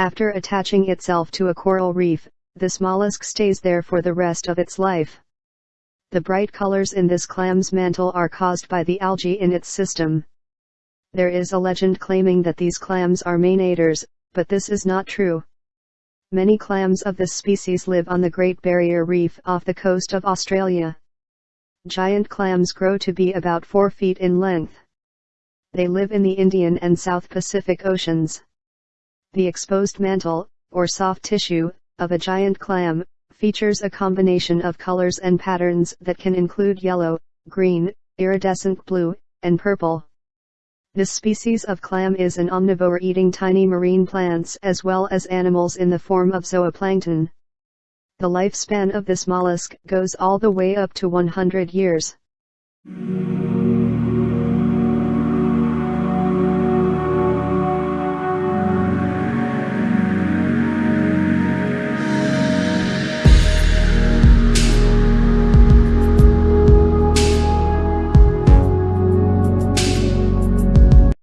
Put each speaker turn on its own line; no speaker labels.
After attaching itself to a coral reef, this mollusk stays there for the rest of its life. The bright colors in this clam's mantle are caused by the algae in its system. There is a legend claiming that these clams are manators, but this is not true. Many clams of this species live on the Great Barrier Reef off the coast of Australia. Giant clams grow to be about 4 feet in length. They live in the Indian and South Pacific Oceans. The exposed mantle, or soft tissue, of a giant clam, features a combination of colors and patterns that can include yellow, green, iridescent blue, and purple. This species of clam is an omnivore eating tiny marine plants as well as animals in the form of zooplankton. The lifespan of this mollusk goes all the way up to 100 years.